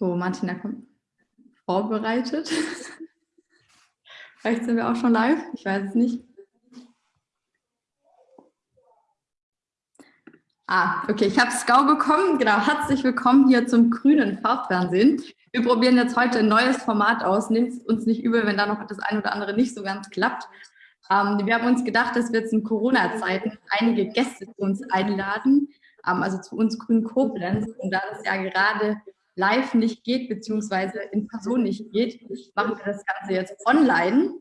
So, Martina kommt vorbereitet. Vielleicht sind wir auch schon live, ich weiß es nicht. Ah, okay, ich habe Skau bekommen. Genau, herzlich willkommen hier zum grünen Farbfernsehen. Wir probieren jetzt heute ein neues Format aus. Nehmt uns nicht übel, wenn da noch das ein oder andere nicht so ganz klappt. Ähm, wir haben uns gedacht, dass wir jetzt in Corona-Zeiten einige Gäste zu uns einladen, ähm, also zu uns Grünen Koblenz. Und da das ja gerade live nicht geht, beziehungsweise in Person nicht geht, machen wir das Ganze jetzt online.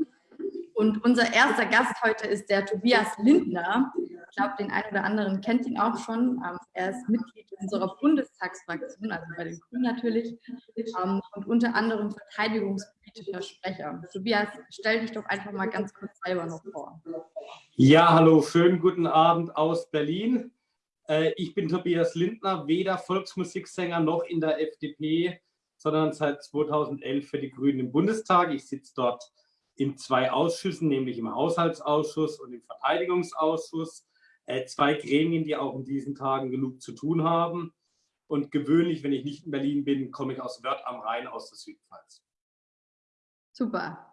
Und unser erster Gast heute ist der Tobias Lindner. Ich glaube, den einen oder anderen kennt ihn auch schon. Ähm, er ist Mitglied unserer Bundestagsfraktion, also bei den Grünen natürlich, ähm, und unter anderem verteidigungspolitischer Sprecher. Tobias, stell dich doch einfach mal ganz kurz selber noch vor. Ja, hallo, schönen guten Abend aus Berlin. Äh, ich bin Tobias Lindner, weder Volksmusiksänger noch in der FDP, sondern seit 2011 für die Grünen im Bundestag. Ich sitze dort in zwei Ausschüssen, nämlich im Haushaltsausschuss und im Verteidigungsausschuss. Äh, zwei Gremien, die auch in diesen Tagen genug zu tun haben. Und gewöhnlich, wenn ich nicht in Berlin bin, komme ich aus Wörth am Rhein, aus der Südpfalz. Super.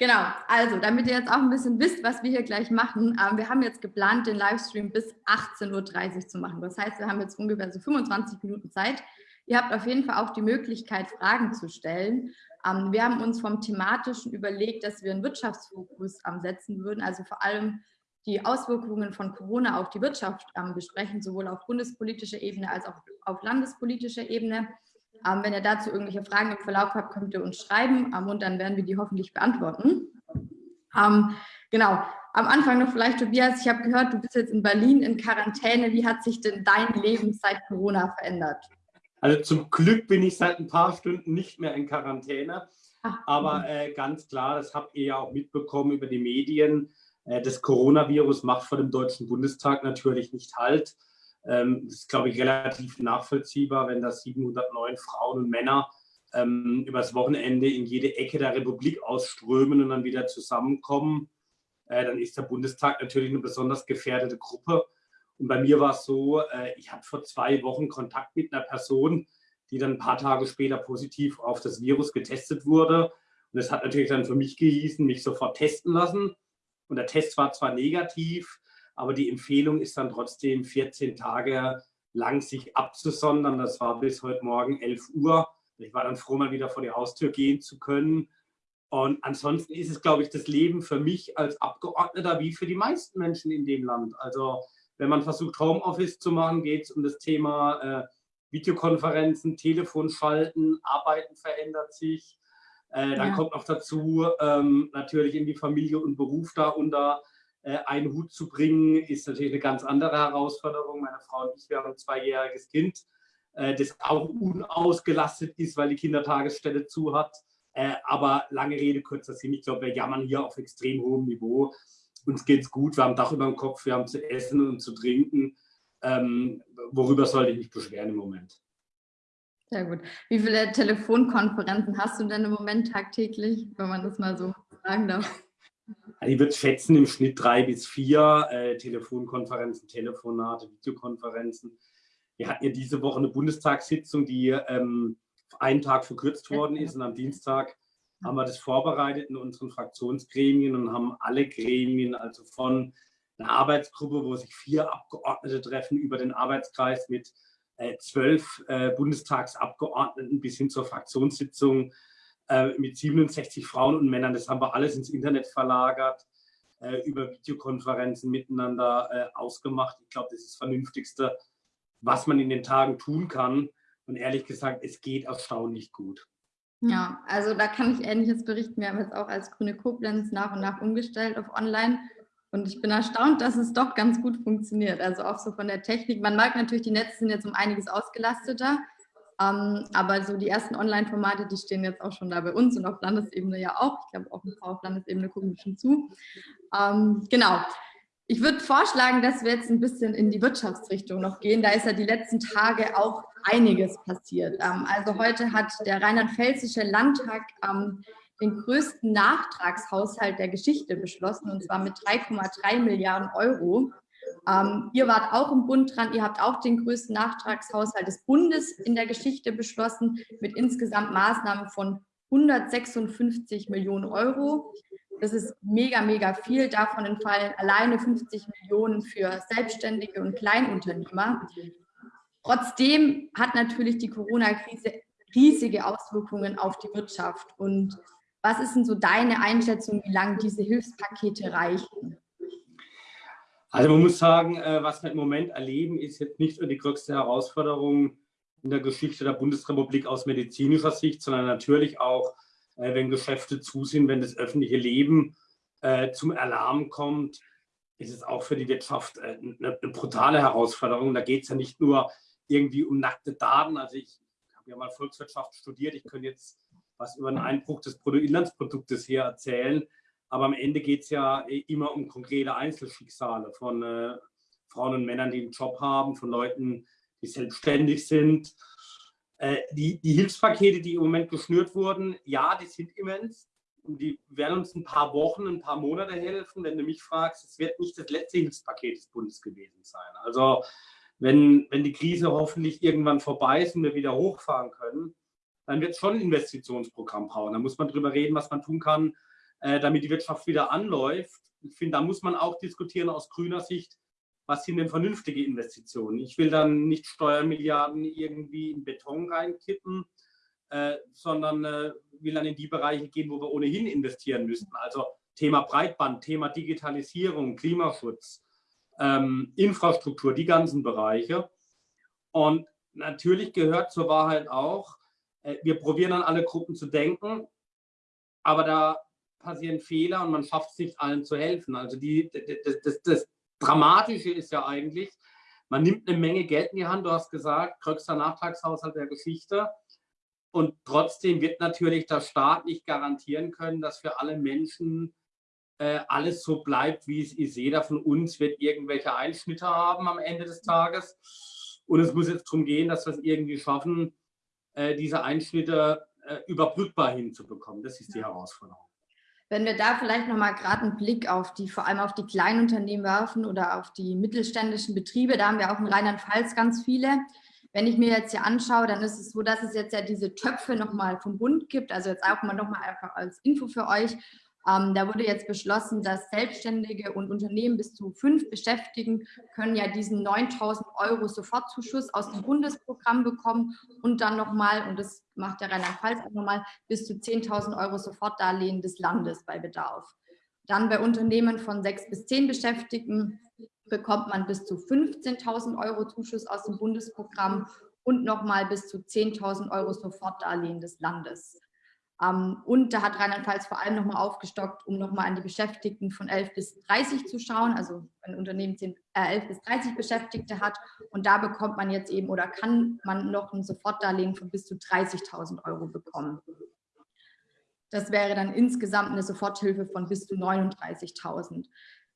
Genau, also damit ihr jetzt auch ein bisschen wisst, was wir hier gleich machen, äh, wir haben jetzt geplant, den Livestream bis 18.30 Uhr zu machen. Das heißt, wir haben jetzt ungefähr so 25 Minuten Zeit. Ihr habt auf jeden Fall auch die Möglichkeit, Fragen zu stellen. Ähm, wir haben uns vom Thematischen überlegt, dass wir einen Wirtschaftsfokus ähm, setzen würden, also vor allem die Auswirkungen von Corona auf die Wirtschaft ähm, besprechen, sowohl auf bundespolitischer Ebene als auch auf landespolitischer Ebene. Ähm, wenn ihr dazu irgendwelche Fragen im Verlauf habt, könnt ihr uns schreiben ähm, und dann werden wir die hoffentlich beantworten. Ähm, genau, am Anfang noch vielleicht, Tobias, ich habe gehört, du bist jetzt in Berlin in Quarantäne. Wie hat sich denn dein Leben seit Corona verändert? Also zum Glück bin ich seit ein paar Stunden nicht mehr in Quarantäne. Ach, aber äh, ganz klar, das habt ihr ja auch mitbekommen über die Medien, äh, das Coronavirus macht vor dem Deutschen Bundestag natürlich nicht Halt. Ähm, das ist, glaube ich, relativ nachvollziehbar, wenn da 709 Frauen und Männer ähm, übers Wochenende in jede Ecke der Republik ausströmen und dann wieder zusammenkommen. Äh, dann ist der Bundestag natürlich eine besonders gefährdete Gruppe. Und bei mir war es so, äh, ich hatte vor zwei Wochen Kontakt mit einer Person, die dann ein paar Tage später positiv auf das Virus getestet wurde. Und das hat natürlich dann für mich gehießen, mich sofort testen lassen. Und der Test war zwar negativ, aber die Empfehlung ist dann trotzdem 14 Tage lang sich abzusondern. Das war bis heute Morgen 11 Uhr. Ich war dann froh, mal wieder vor die Haustür gehen zu können. Und ansonsten ist es, glaube ich, das Leben für mich als Abgeordneter wie für die meisten Menschen in dem Land. Also wenn man versucht, Homeoffice zu machen, geht es um das Thema äh, Videokonferenzen, Telefonschalten, Arbeiten verändert sich. Äh, dann ja. kommt noch dazu, ähm, natürlich in die Familie und Beruf da unter einen Hut zu bringen, ist natürlich eine ganz andere Herausforderung. Meine Frau und ich, wir haben ein zweijähriges Kind, äh, das auch unausgelastet ist, weil die Kindertagesstätte zu hat. Äh, aber lange Rede, kurzer Sinn, ich glaube, wir jammern hier auf extrem hohem Niveau. Uns geht es gut, wir haben Dach über dem Kopf, wir haben zu essen und zu trinken. Ähm, worüber sollte ich mich beschweren im Moment? Sehr gut. Wie viele Telefonkonferenzen hast du denn im Moment tagtäglich, wenn man das mal so sagen darf? Ich würde schätzen, im Schnitt drei bis vier äh, Telefonkonferenzen, Telefonate, Videokonferenzen. Wir hatten ja diese Woche eine Bundestagssitzung, die ähm, einen Tag verkürzt worden ist und am Dienstag haben wir das vorbereitet in unseren Fraktionsgremien und haben alle Gremien, also von einer Arbeitsgruppe, wo sich vier Abgeordnete treffen, über den Arbeitskreis mit äh, zwölf äh, Bundestagsabgeordneten bis hin zur Fraktionssitzung äh, mit 67 Frauen und Männern. Das haben wir alles ins Internet verlagert, äh, über Videokonferenzen miteinander äh, ausgemacht. Ich glaube, das ist das Vernünftigste, was man in den Tagen tun kann. Und ehrlich gesagt, es geht erstaunlich gut. Ja, also da kann ich Ähnliches berichten. Wir haben jetzt auch als Grüne Koblenz nach und nach umgestellt auf Online. Und ich bin erstaunt, dass es doch ganz gut funktioniert. Also auch so von der Technik. Man mag natürlich, die Netze sind jetzt um einiges ausgelasteter. Ähm, aber so die ersten Online-Formate, die stehen jetzt auch schon da bei uns und auf Landesebene ja auch. Ich glaube, auch auf Landesebene gucken wir schon zu. Ähm, genau. Ich würde vorschlagen, dass wir jetzt ein bisschen in die Wirtschaftsrichtung noch gehen. Da ist ja die letzten Tage auch einiges passiert. Ähm, also heute hat der Rheinland-Pfälzische Landtag ähm, den größten Nachtragshaushalt der Geschichte beschlossen, und zwar mit 3,3 Milliarden Euro. Ähm, ihr wart auch im Bund dran, ihr habt auch den größten Nachtragshaushalt des Bundes in der Geschichte beschlossen mit insgesamt Maßnahmen von 156 Millionen Euro. Das ist mega, mega viel. Davon entfallen alleine 50 Millionen für Selbstständige und Kleinunternehmer. Trotzdem hat natürlich die Corona-Krise riesige Auswirkungen auf die Wirtschaft. Und was ist denn so deine Einschätzung, wie lange diese Hilfspakete reichen? Also man muss sagen, äh, was wir im Moment erleben, ist jetzt nicht nur die größte Herausforderung in der Geschichte der Bundesrepublik aus medizinischer Sicht, sondern natürlich auch, äh, wenn Geschäfte zu sind, wenn das öffentliche Leben äh, zum Alarm kommt, ist es auch für die Wirtschaft eine, brutale Herausforderung. Da geht es ja nicht nur irgendwie um nackte Daten. Also ich habe ja mal Volkswirtschaft studiert. Ich könnte jetzt was über einen Einbruch des Bruttoinlandsproduktes hier erzählen. Aber am Ende geht es ja immer um konkrete Einzelschicksale von äh, Frauen und Männern, die einen Job haben, von Leuten, die selbstständig sind. Äh, die, die Hilfspakete, die im Moment geschnürt wurden, ja, die sind immens. Die werden uns ein paar Wochen, ein paar Monate helfen. Wenn du mich fragst, es wird nicht das letzte Hilfspaket des Bundes gewesen sein. Also wenn, wenn die Krise hoffentlich irgendwann vorbei ist und wir wieder hochfahren können, dann wird es schon ein Investitionsprogramm brauchen. Da muss man drüber reden, was man tun kann, äh, damit die Wirtschaft wieder anläuft. Ich finde, da muss man auch diskutieren aus grüner Sicht, was sind denn vernünftige Investitionen. Ich will dann nicht Steuermilliarden irgendwie in Beton reinkippen, äh, sondern äh, will dann in die Bereiche gehen, wo wir ohnehin investieren müssten. Also Thema Breitband, Thema Digitalisierung, Klimaschutz, ähm, Infrastruktur, die ganzen Bereiche. Und natürlich gehört zur Wahrheit auch, äh, wir probieren an alle Gruppen zu denken, aber da passieren Fehler und man schafft es nicht allen zu helfen. Also die, das, das, das Dramatische ist ja eigentlich, man nimmt eine Menge Geld in die Hand, du hast gesagt, größter Nachtragshaushalt der Geschichte. Und trotzdem wird natürlich der Staat nicht garantieren können, dass für alle Menschen äh, alles so bleibt, wie es ist. Jeder von uns wird irgendwelche Einschnitte haben am Ende des Tages. Und es muss jetzt darum gehen, dass wir es irgendwie schaffen, äh, diese Einschnitte äh, überbrückbar hinzubekommen. Das ist die Herausforderung. Wenn wir da vielleicht nochmal gerade einen Blick auf die, vor allem auf die Kleinunternehmen werfen oder auf die mittelständischen Betriebe, da haben wir auch in Rheinland-Pfalz ganz viele. Wenn ich mir jetzt hier anschaue, dann ist es so, dass es jetzt ja diese Töpfe nochmal vom Bund gibt, also jetzt auch mal nochmal einfach als Info für euch. Ähm, da wurde jetzt beschlossen, dass Selbstständige und Unternehmen bis zu fünf Beschäftigten können ja diesen 9000 Euro Sofortzuschuss aus dem Bundesprogramm bekommen und dann nochmal, und das macht der Rheinland-Pfalz auch nochmal, bis zu 10.000 Euro Sofortdarlehen des Landes bei Bedarf. Dann bei Unternehmen von sechs bis zehn Beschäftigten bekommt man bis zu 15.000 Euro Zuschuss aus dem Bundesprogramm und nochmal bis zu 10.000 Euro Sofortdarlehen des Landes. Ähm, und da hat Rheinland-Pfalz vor allem nochmal aufgestockt, um nochmal an die Beschäftigten von 11 bis 30 zu schauen. Also ein Unternehmen 10, äh, 11 bis 30 Beschäftigte hat. Und da bekommt man jetzt eben oder kann man noch ein Sofortdarlehen von bis zu 30.000 Euro bekommen. Das wäre dann insgesamt eine Soforthilfe von bis zu 39.000.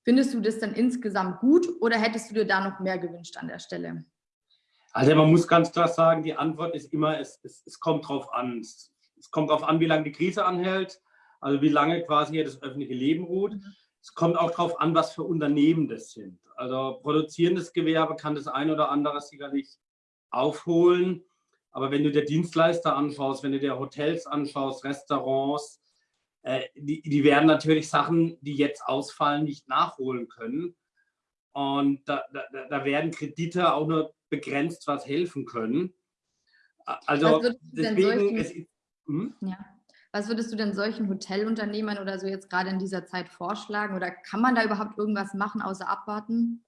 Findest du das dann insgesamt gut oder hättest du dir da noch mehr gewünscht an der Stelle? Also man muss ganz klar sagen, die Antwort ist immer, es, es, es kommt drauf an. Es kommt darauf an, wie lange die Krise anhält, also wie lange quasi hier das öffentliche Leben ruht. Mhm. Es kommt auch darauf an, was für Unternehmen das sind. Also produzierendes Gewerbe kann das ein oder andere sicherlich aufholen. Aber wenn du dir Dienstleister anschaust, wenn du dir Hotels anschaust, Restaurants, äh, die, die werden natürlich Sachen, die jetzt ausfallen, nicht nachholen können. Und da, da, da werden Kredite auch nur begrenzt was helfen können. Also deswegen, es ist Mhm. Ja. Was würdest du denn solchen Hotelunternehmern oder so jetzt gerade in dieser Zeit vorschlagen? Oder kann man da überhaupt irgendwas machen, außer abwarten?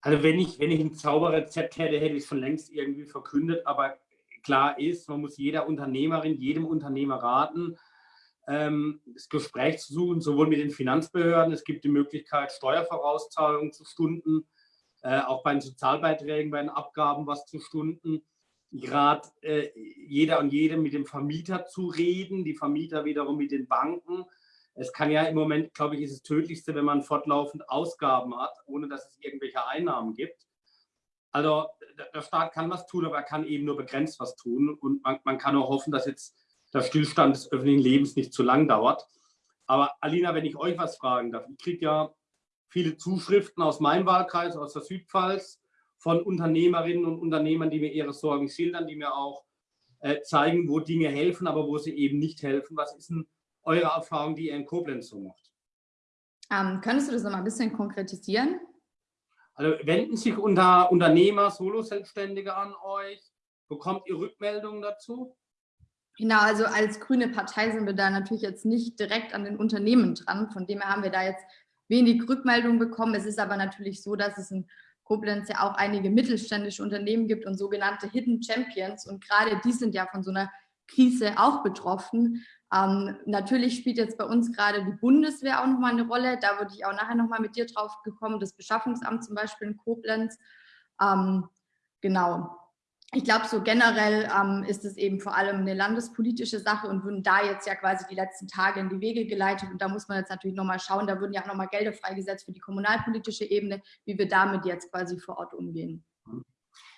Also wenn ich, wenn ich ein Zauberrezept hätte, hätte ich es schon längst irgendwie verkündet. Aber klar ist, man muss jeder Unternehmerin, jedem Unternehmer raten, ähm, das Gespräch zu suchen, sowohl mit den Finanzbehörden. Es gibt die Möglichkeit, Steuervorauszahlungen zu stunden, äh, auch bei den Sozialbeiträgen, bei den Abgaben was zu stunden gerade äh, jeder und jede mit dem Vermieter zu reden, die Vermieter wiederum mit den Banken. Es kann ja im Moment, glaube ich, ist es tödlichste, wenn man fortlaufend Ausgaben hat, ohne dass es irgendwelche Einnahmen gibt. Also der Staat kann was tun, aber er kann eben nur begrenzt was tun. Und man, man kann auch hoffen, dass jetzt der Stillstand des öffentlichen Lebens nicht zu lang dauert. Aber Alina, wenn ich euch was fragen darf, ich kriege ja viele Zuschriften aus meinem Wahlkreis, aus der Südpfalz, von Unternehmerinnen und Unternehmern, die mir ihre Sorgen schildern, die mir auch äh, zeigen, wo Dinge helfen, aber wo sie eben nicht helfen. Was ist denn eure Erfahrung, die ihr in Koblenz so macht? Ähm, könntest du das noch mal ein bisschen konkretisieren? Also wenden sich unter Unternehmer, Solo-Selbstständige an euch? Bekommt ihr Rückmeldungen dazu? Genau, also als grüne Partei sind wir da natürlich jetzt nicht direkt an den Unternehmen dran. Von dem her haben wir da jetzt wenig Rückmeldungen bekommen. Es ist aber natürlich so, dass es in Koblenz ja auch einige mittelständische Unternehmen gibt und sogenannte Hidden Champions. Und gerade die sind ja von so einer Krise auch betroffen. Ähm, natürlich spielt jetzt bei uns gerade die Bundeswehr auch nochmal eine Rolle. Da würde ich auch nachher nochmal mit dir drauf gekommen, das Beschaffungsamt zum Beispiel in Koblenz. Ähm, genau ich glaube, so generell ähm, ist es eben vor allem eine landespolitische Sache und würden da jetzt ja quasi die letzten Tage in die Wege geleitet. Und da muss man jetzt natürlich nochmal schauen, da würden ja auch nochmal Gelder freigesetzt für die kommunalpolitische Ebene, wie wir damit jetzt quasi vor Ort umgehen.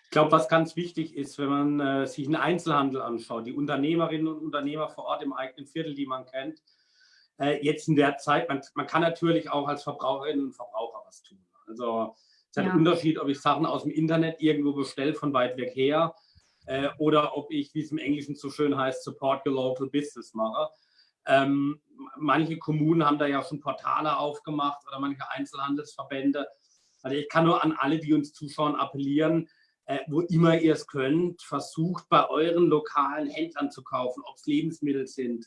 Ich glaube, was ganz wichtig ist, wenn man äh, sich einen Einzelhandel anschaut, die Unternehmerinnen und Unternehmer vor Ort im eigenen Viertel, die man kennt, äh, jetzt in der Zeit, man, man kann natürlich auch als Verbraucherinnen und Verbraucher was tun. Also es ist ja. ein Unterschied, ob ich Sachen aus dem Internet irgendwo bestelle, von weit weg her, äh, oder ob ich, wie es im Englischen so schön heißt, Support your local business mache. Ähm, manche Kommunen haben da ja schon Portale aufgemacht oder manche Einzelhandelsverbände. Also ich kann nur an alle, die uns zuschauen, appellieren, äh, wo immer ihr es könnt, versucht bei euren lokalen Händlern zu kaufen, ob es Lebensmittel sind,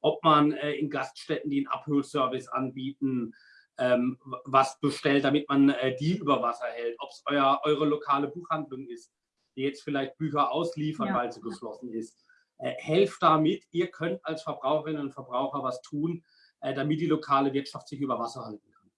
ob man äh, in Gaststätten, die einen Abholservice anbieten, ähm, was bestellt, damit man äh, die über Wasser hält. Ob es eure lokale Buchhandlung ist, die jetzt vielleicht Bücher ausliefert, ja. weil sie geschlossen ist. Äh, helft damit. Ihr könnt als Verbraucherinnen und Verbraucher was tun, äh, damit die lokale Wirtschaft sich über Wasser halten kann.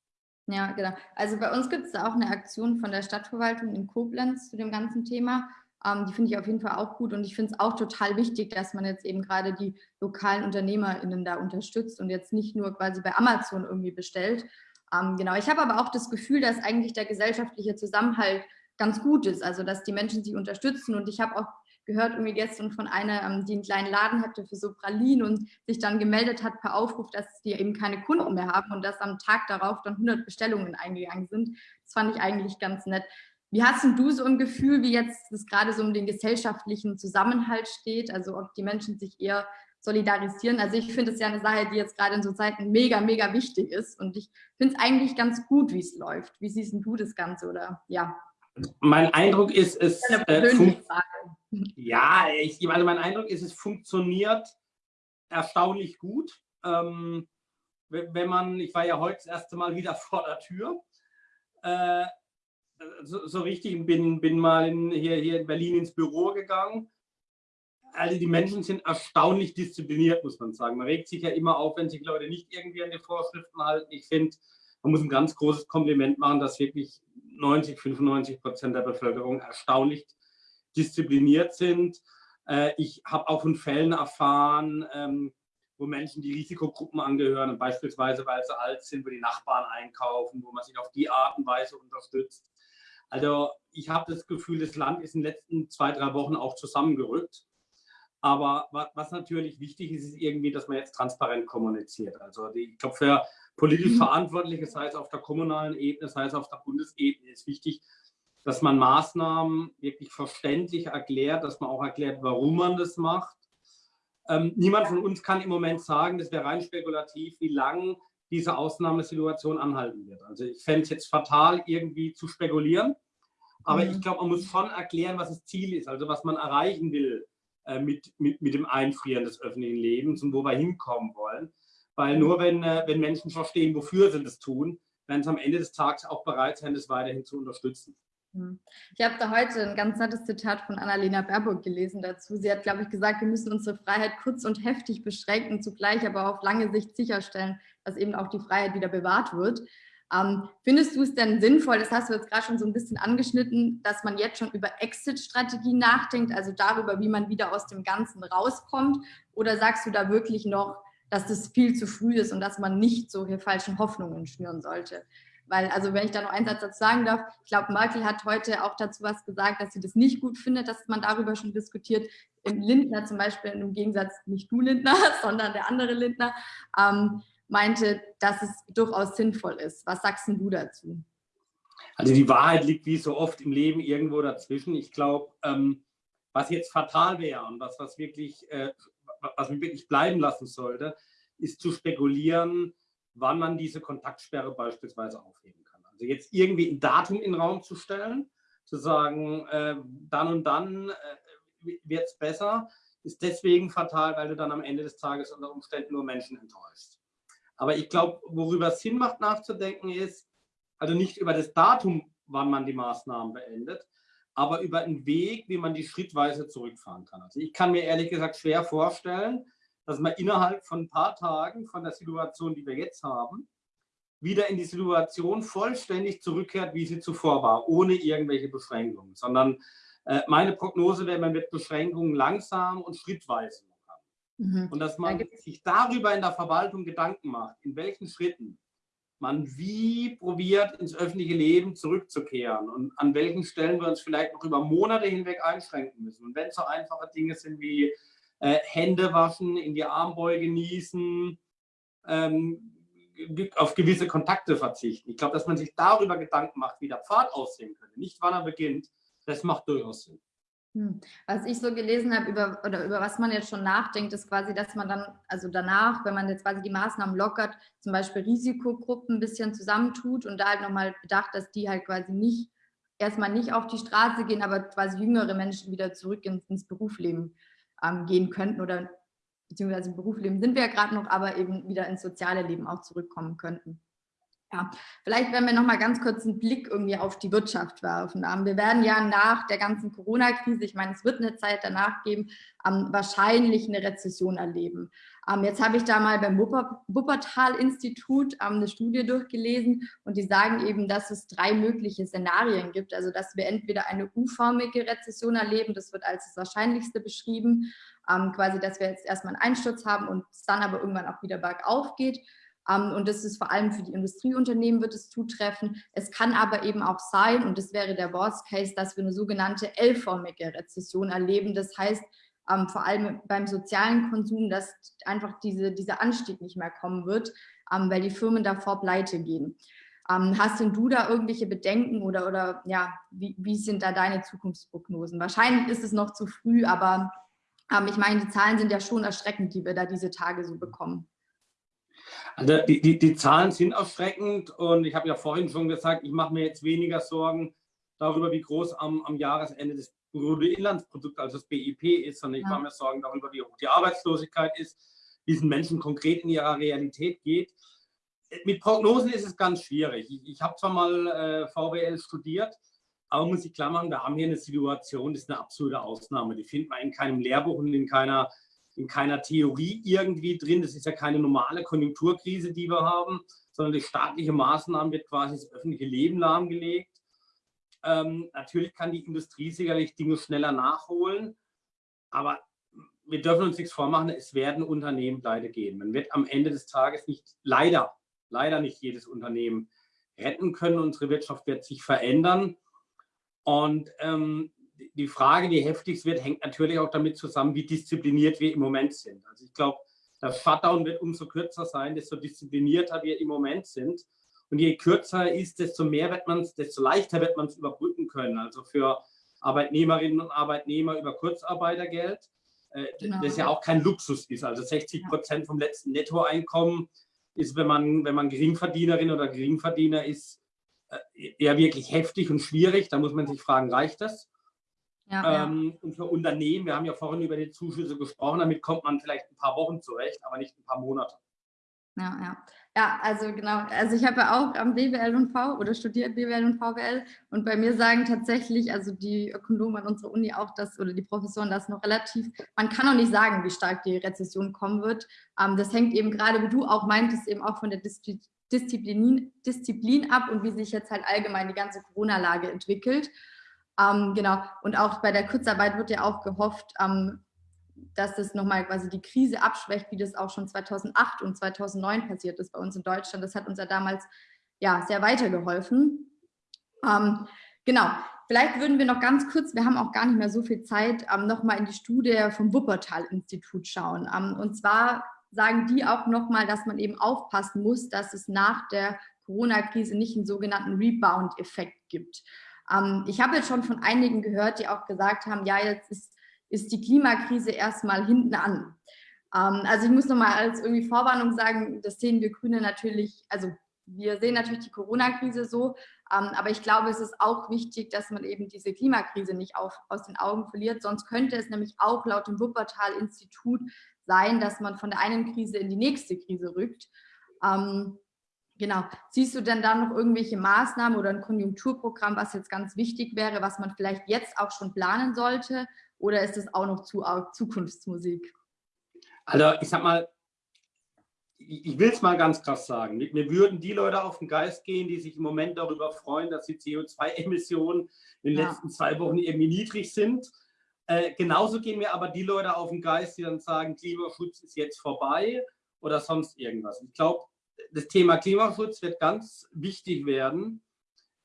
Ja, genau. Also bei uns gibt es auch eine Aktion von der Stadtverwaltung in Koblenz zu dem ganzen Thema. Ähm, die finde ich auf jeden Fall auch gut und ich finde es auch total wichtig, dass man jetzt eben gerade die lokalen UnternehmerInnen da unterstützt und jetzt nicht nur quasi bei Amazon irgendwie bestellt, ähm, genau, ich habe aber auch das Gefühl, dass eigentlich der gesellschaftliche Zusammenhalt ganz gut ist, also dass die Menschen sich unterstützen und ich habe auch gehört irgendwie gestern von einer, ähm, die einen kleinen Laden hatte für so Pralinen und sich dann gemeldet hat per Aufruf, dass die eben keine Kunden mehr haben und dass am Tag darauf dann 100 Bestellungen eingegangen sind. Das fand ich eigentlich ganz nett. Wie hast du so ein Gefühl, wie jetzt es gerade so um den gesellschaftlichen Zusammenhalt steht? Also ob die Menschen sich eher solidarisieren. Also ich finde es ja eine Sache, die jetzt gerade in so Zeiten mega, mega wichtig ist. Und ich finde es eigentlich ganz gut, wie es läuft. Wie siehst du das Ganze? Oder ja. Mein Eindruck ist, es äh, ja, ich, also mein Eindruck ist, es funktioniert erstaunlich gut. Ähm, wenn man, ich war ja heute das erste Mal wieder vor der Tür, äh, so, so, richtig bin, bin mal in, hier, hier in Berlin ins Büro gegangen also die Menschen sind erstaunlich diszipliniert, muss man sagen. Man regt sich ja immer auf, wenn sich Leute nicht irgendwie an die Vorschriften halten. Ich finde, man muss ein ganz großes Kompliment machen, dass wirklich 90, 95 Prozent der Bevölkerung erstaunlich diszipliniert sind. Äh, ich habe auch von Fällen erfahren, ähm, wo Menschen, die Risikogruppen angehören, beispielsweise weil sie alt sind, wo die Nachbarn einkaufen, wo man sich auf die Art und Weise unterstützt. Also ich habe das Gefühl, das Land ist in den letzten zwei, drei Wochen auch zusammengerückt. Aber was natürlich wichtig ist, ist irgendwie, dass man jetzt transparent kommuniziert. Also die, ich glaube, für politisch mhm. Verantwortliche, sei es auf der kommunalen Ebene, sei es auf der Bundesebene, ist wichtig, dass man Maßnahmen wirklich verständlich erklärt, dass man auch erklärt, warum man das macht. Ähm, niemand von uns kann im Moment sagen, das wäre rein spekulativ, wie lange diese Ausnahmesituation anhalten wird. Also ich fände es jetzt fatal, irgendwie zu spekulieren. Aber mhm. ich glaube, man muss schon erklären, was das Ziel ist, also was man erreichen will mit, mit, mit dem Einfrieren des öffentlichen Lebens und wo wir hinkommen wollen. Weil nur wenn, äh, wenn Menschen verstehen, wofür sie das tun, werden sie am Ende des Tages auch bereit sein, das weiterhin zu unterstützen. Hm. Ich habe da heute ein ganz nettes Zitat von Annalena Baerbock gelesen dazu. Sie hat, glaube ich, gesagt, wir müssen unsere Freiheit kurz und heftig beschränken, zugleich aber auf lange Sicht sicherstellen, dass eben auch die Freiheit wieder bewahrt wird. Ähm, findest du es denn sinnvoll, das hast du jetzt gerade schon so ein bisschen angeschnitten, dass man jetzt schon über Exit-Strategien nachdenkt, also darüber, wie man wieder aus dem Ganzen rauskommt? Oder sagst du da wirklich noch, dass das viel zu früh ist und dass man nicht solche falschen Hoffnungen schnüren sollte? Weil, also wenn ich da noch einen Satz dazu sagen darf, ich glaube, Merkel hat heute auch dazu was gesagt, dass sie das nicht gut findet, dass man darüber schon diskutiert. Im Lindner zum Beispiel, im Gegensatz nicht du Lindner, sondern der andere Lindner, ähm, meinte, dass es durchaus sinnvoll ist. Was sagst du dazu? Also die Wahrheit liegt wie so oft im Leben irgendwo dazwischen. Ich glaube, ähm, was jetzt fatal wäre und was, was, wirklich, äh, was man wirklich bleiben lassen sollte, ist zu spekulieren, wann man diese Kontaktsperre beispielsweise aufheben kann. Also jetzt irgendwie ein Datum in den Raum zu stellen, zu sagen, äh, dann und dann äh, wird es besser, ist deswegen fatal, weil du dann am Ende des Tages unter Umständen nur Menschen enttäuschst. Aber ich glaube, worüber es Sinn macht nachzudenken ist, also nicht über das Datum, wann man die Maßnahmen beendet, aber über einen Weg, wie man die schrittweise zurückfahren kann. Also ich kann mir ehrlich gesagt schwer vorstellen, dass man innerhalb von ein paar Tagen von der Situation, die wir jetzt haben, wieder in die Situation vollständig zurückkehrt, wie sie zuvor war, ohne irgendwelche Beschränkungen, sondern äh, meine Prognose wäre, man wird Beschränkungen langsam und schrittweise machen. Mhm. Und dass man sich darüber in der Verwaltung Gedanken macht, in welchen Schritten man wie probiert, ins öffentliche Leben zurückzukehren und an welchen Stellen wir uns vielleicht noch über Monate hinweg einschränken müssen. Und wenn es so einfache Dinge sind wie äh, Hände waschen, in die Armbeuge niesen, ähm, auf gewisse Kontakte verzichten. Ich glaube, dass man sich darüber Gedanken macht, wie der Pfad aussehen könnte, nicht wann er beginnt, das macht durchaus Sinn. Hm. Was ich so gelesen habe, über, oder über was man jetzt schon nachdenkt, ist quasi, dass man dann, also danach, wenn man jetzt quasi die Maßnahmen lockert, zum Beispiel Risikogruppen ein bisschen zusammentut und da halt nochmal bedacht, dass die halt quasi nicht, erstmal nicht auf die Straße gehen, aber quasi jüngere Menschen wieder zurück ins, ins Berufsleben ähm, gehen könnten oder beziehungsweise im Berufsleben sind wir ja gerade noch, aber eben wieder ins soziale Leben auch zurückkommen könnten. Ja, vielleicht werden wir noch mal ganz kurz einen Blick irgendwie auf die Wirtschaft werfen. Wir werden ja nach der ganzen Corona-Krise, ich meine, es wird eine Zeit danach geben, wahrscheinlich eine Rezession erleben. jetzt habe ich da mal beim Wuppertal-Institut eine Studie durchgelesen und die sagen eben, dass es drei mögliche Szenarien gibt. Also, dass wir entweder eine U-förmige Rezession erleben, das wird als das Wahrscheinlichste beschrieben, quasi, dass wir jetzt erstmal einen Einsturz haben und es dann aber irgendwann auch wieder bergauf geht ähm, und das ist vor allem für die Industrieunternehmen wird es zutreffen. Es kann aber eben auch sein, und das wäre der Worst Case, dass wir eine sogenannte L-förmige Rezession erleben. Das heißt, ähm, vor allem beim sozialen Konsum, dass einfach diese, dieser Anstieg nicht mehr kommen wird, ähm, weil die Firmen davor pleite gehen. hast denn du da irgendwelche Bedenken oder, oder ja, wie, wie sind da deine Zukunftsprognosen? Wahrscheinlich ist es noch zu früh, aber ich meine, die Zahlen sind ja schon erschreckend, die wir da diese Tage so bekommen. Also die, die, die Zahlen sind erschreckend und ich habe ja vorhin schon gesagt, ich mache mir jetzt weniger Sorgen darüber, wie groß am, am Jahresende das Bruttoinlandsprodukt, also das BIP ist, sondern ich mache mir Sorgen darüber, wie hoch die Arbeitslosigkeit ist, wie es den Menschen konkret in ihrer Realität geht. Mit Prognosen ist es ganz schwierig. Ich, ich habe zwar mal äh, VWL studiert, aber muss ich klar machen, wir haben hier eine Situation, das ist eine absolute Ausnahme. Die findet man in keinem Lehrbuch und in keiner in keiner Theorie irgendwie drin. Das ist ja keine normale Konjunkturkrise, die wir haben, sondern durch staatliche Maßnahmen wird quasi das öffentliche Leben lahmgelegt. Ähm, natürlich kann die Industrie sicherlich Dinge schneller nachholen, aber wir dürfen uns nichts vormachen, es werden Unternehmen pleite gehen. Man wird am Ende des Tages nicht, leider, leider nicht jedes Unternehmen retten können. Unsere Wirtschaft wird sich verändern. Und ähm, die Frage, wie heftig es wird, hängt natürlich auch damit zusammen, wie diszipliniert wir im Moment sind. Also ich glaube, der Shutdown wird umso kürzer sein, desto disziplinierter wir im Moment sind. Und je kürzer ist, desto mehr wird man desto leichter wird man es überbrücken können. Also für Arbeitnehmerinnen und Arbeitnehmer über Kurzarbeitergeld, äh, genau. das ja auch kein Luxus ist. Also 60 Prozent vom letzten Nettoeinkommen ist, wenn man, wenn man Geringverdienerin oder Geringverdiener ist, äh, eher wirklich heftig und schwierig. Da muss man sich fragen, reicht das? Ja, ähm, ja. Und für Unternehmen, wir haben ja vorhin über die Zuschüsse gesprochen, damit kommt man vielleicht ein paar Wochen zurecht, aber nicht ein paar Monate. Ja, ja. Ja, also genau. Also ich habe ja auch am BWL und V oder studiert BWL und VWL und bei mir sagen tatsächlich, also die Ökonomen an unserer Uni auch das oder die Professoren das noch relativ, man kann noch nicht sagen, wie stark die Rezession kommen wird. Ähm, das hängt eben gerade, wie du auch meintest, eben auch von der Disziplin, Disziplin ab und wie sich jetzt halt allgemein die ganze Corona-Lage entwickelt. Ähm, genau, und auch bei der Kurzarbeit wird ja auch gehofft, ähm, dass das nochmal quasi die Krise abschwächt, wie das auch schon 2008 und 2009 passiert ist bei uns in Deutschland. Das hat uns ja damals ja, sehr weitergeholfen. Ähm, genau, vielleicht würden wir noch ganz kurz, wir haben auch gar nicht mehr so viel Zeit, ähm, nochmal in die Studie vom Wuppertal-Institut schauen. Ähm, und zwar sagen die auch nochmal, dass man eben aufpassen muss, dass es nach der Corona-Krise nicht einen sogenannten Rebound-Effekt gibt. Ähm, ich habe jetzt schon von einigen gehört, die auch gesagt haben, ja, jetzt ist, ist die Klimakrise erstmal hinten an. Ähm, also ich muss nochmal als irgendwie Vorwarnung sagen, das sehen wir Grüne natürlich, also wir sehen natürlich die Corona-Krise so, ähm, aber ich glaube, es ist auch wichtig, dass man eben diese Klimakrise nicht auf, aus den Augen verliert. Sonst könnte es nämlich auch laut dem Wuppertal-Institut sein, dass man von der einen Krise in die nächste Krise rückt. Ähm, genau. Siehst du denn da noch irgendwelche Maßnahmen oder ein Konjunkturprogramm, was jetzt ganz wichtig wäre, was man vielleicht jetzt auch schon planen sollte? Oder ist es auch noch zu, Zukunftsmusik? Also ich sag mal, ich will es mal ganz krass sagen, mir würden die Leute auf den Geist gehen, die sich im Moment darüber freuen, dass die CO2-Emissionen in den ja. letzten zwei Wochen irgendwie niedrig sind. Äh, genauso gehen mir aber die Leute auf den Geist, die dann sagen, Klimaschutz ist jetzt vorbei oder sonst irgendwas. Ich glaube, das Thema Klimaschutz wird ganz wichtig werden,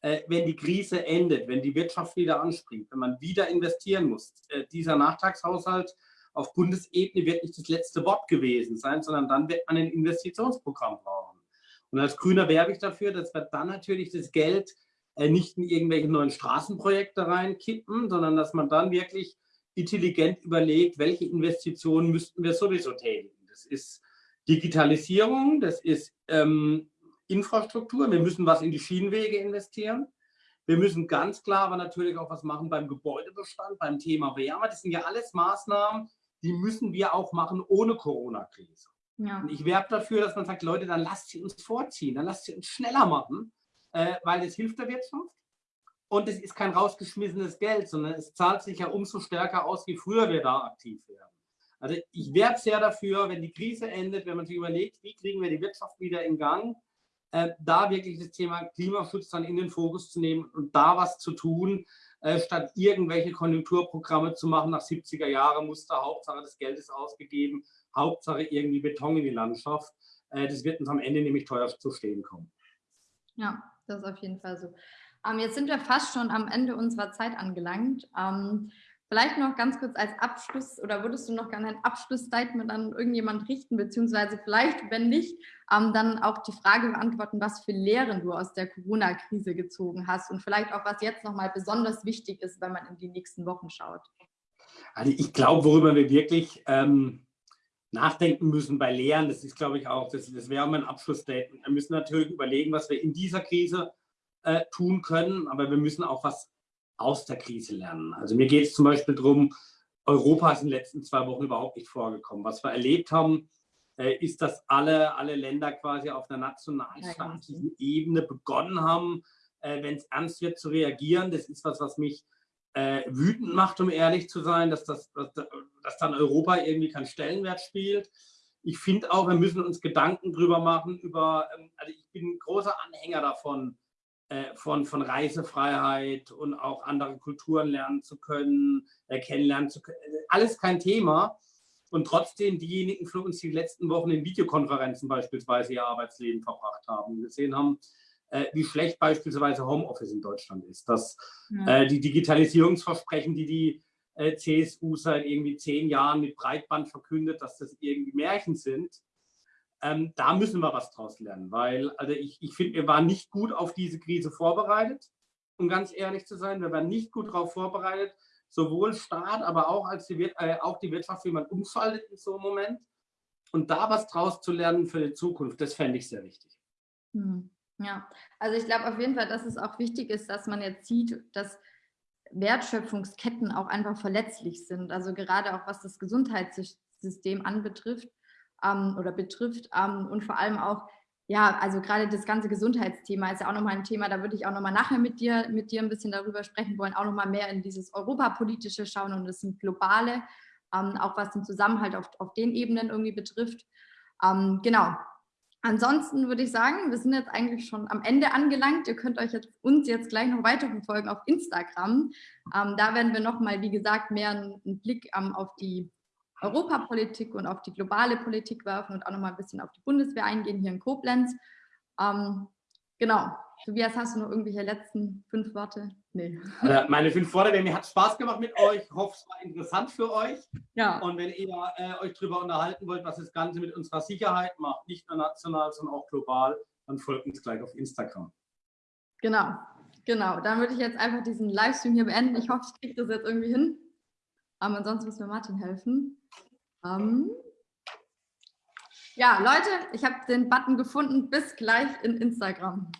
äh, wenn die Krise endet, wenn die Wirtschaft wieder anspringt, wenn man wieder investieren muss. Äh, dieser Nachtragshaushalt auf Bundesebene wird nicht das letzte Wort gewesen sein, sondern dann wird man ein Investitionsprogramm brauchen. Und als Grüner werbe ich dafür, dass wir dann natürlich das Geld äh, nicht in irgendwelche neuen Straßenprojekte reinkippen, sondern dass man dann wirklich intelligent überlegt, welche Investitionen müssten wir sowieso tätigen. Das ist Digitalisierung, das ist ähm, Infrastruktur, wir müssen was in die Schienenwege investieren. Wir müssen ganz klar aber natürlich auch was machen beim Gebäudebestand, beim Thema Wärme. Das sind ja alles Maßnahmen, die müssen wir auch machen ohne Corona-Krise. Ja. ich werbe dafür, dass man sagt, Leute, dann lasst sie uns vorziehen, dann lasst sie uns schneller machen, äh, weil es hilft der Wirtschaft. Und es ist kein rausgeschmissenes Geld, sondern es zahlt sich ja umso stärker aus, je früher wir da aktiv werden. Also ich werbe sehr dafür, wenn die Krise endet, wenn man sich überlegt, wie kriegen wir die Wirtschaft wieder in Gang, äh, da wirklich das Thema Klimaschutz dann in den Fokus zu nehmen und da was zu tun, äh, statt irgendwelche Konjunkturprogramme zu machen nach 70er Jahre Muster. Hauptsache das Geld ist ausgegeben, Hauptsache irgendwie Beton in die Landschaft. Äh, das wird uns am Ende nämlich teuer zu stehen kommen. Ja, das ist auf jeden Fall so. Ähm, jetzt sind wir fast schon am Ende unserer Zeit angelangt. Ähm, Vielleicht noch ganz kurz als Abschluss oder würdest du noch gerne ein Abschlussstatement an irgendjemand richten, beziehungsweise vielleicht, wenn nicht, ähm, dann auch die Frage beantworten, was für Lehren du aus der Corona-Krise gezogen hast und vielleicht auch, was jetzt nochmal besonders wichtig ist, wenn man in die nächsten Wochen schaut. Also ich glaube, worüber wir wirklich ähm, nachdenken müssen bei Lehren, das ist, glaube ich, auch, das, das wäre mein Abschlussstatement. Wir müssen natürlich überlegen, was wir in dieser Krise äh, tun können, aber wir müssen auch was aus der Krise lernen. Also mir geht es zum Beispiel darum, Europa ist in den letzten zwei Wochen überhaupt nicht vorgekommen. Was wir erlebt haben, äh, ist, dass alle, alle Länder quasi auf einer nationalstaatlichen Ebene begonnen haben, äh, wenn es ernst wird, zu reagieren. Das ist was, was mich äh, wütend macht, um ehrlich zu sein, dass, das, dass, dass dann Europa irgendwie keinen Stellenwert spielt. Ich finde auch, wir müssen uns Gedanken drüber machen, über, ähm, also ich bin ein großer Anhänger davon, äh, von, von Reisefreiheit und auch andere Kulturen lernen zu können, äh, kennenlernen zu können. Alles kein Thema. Und trotzdem diejenigen von uns, die, die letzten Wochen in Videokonferenzen beispielsweise ihr Arbeitsleben verbracht haben, gesehen haben, äh, wie schlecht beispielsweise Homeoffice in Deutschland ist. Dass ja. äh, die Digitalisierungsversprechen, die die äh, CSU seit irgendwie zehn Jahren mit Breitband verkündet, dass das irgendwie Märchen sind, ähm, da müssen wir was draus lernen, weil also ich, ich finde, wir waren nicht gut auf diese Krise vorbereitet, um ganz ehrlich zu sein. Wir waren nicht gut darauf vorbereitet, sowohl Staat, aber auch, als die, äh, auch die Wirtschaft, wie man umschaltet in so einem Moment. Und da was draus zu lernen für die Zukunft, das fände ich sehr wichtig. Hm. Ja, also ich glaube auf jeden Fall, dass es auch wichtig ist, dass man jetzt sieht, dass Wertschöpfungsketten auch einfach verletzlich sind. Also gerade auch was das Gesundheitssystem anbetrifft ähm, oder betrifft ähm, und vor allem auch, ja, also gerade das ganze Gesundheitsthema ist ja auch nochmal ein Thema, da würde ich auch nochmal nachher mit dir, mit dir ein bisschen darüber sprechen wollen, auch nochmal mehr in dieses Europapolitische schauen und das sind globale, ähm, auch was den Zusammenhalt auf, auf den Ebenen irgendwie betrifft. Ähm, genau, Ansonsten würde ich sagen, wir sind jetzt eigentlich schon am Ende angelangt. Ihr könnt euch jetzt, uns jetzt gleich noch weiter verfolgen auf Instagram. Ähm, da werden wir nochmal, wie gesagt, mehr einen, einen Blick ähm, auf die Europapolitik und auf die globale Politik werfen und auch noch mal ein bisschen auf die Bundeswehr eingehen hier in Koblenz. Ähm, genau. Tobias, hast du noch irgendwelche letzten fünf Worte? Nee. Also meine fünf Worte, mir hat Spaß gemacht mit euch. Ich hoffe, es war interessant für euch. Ja. Und wenn ihr äh, euch darüber unterhalten wollt, was das Ganze mit unserer Sicherheit macht, nicht nur national, sondern auch global, dann folgt uns gleich auf Instagram. Genau, genau. Dann würde ich jetzt einfach diesen Livestream hier beenden. Ich hoffe, ich kriege das jetzt irgendwie hin. Aber ansonsten müssen wir Martin helfen. Ähm ja, Leute, ich habe den Button gefunden. Bis gleich in Instagram.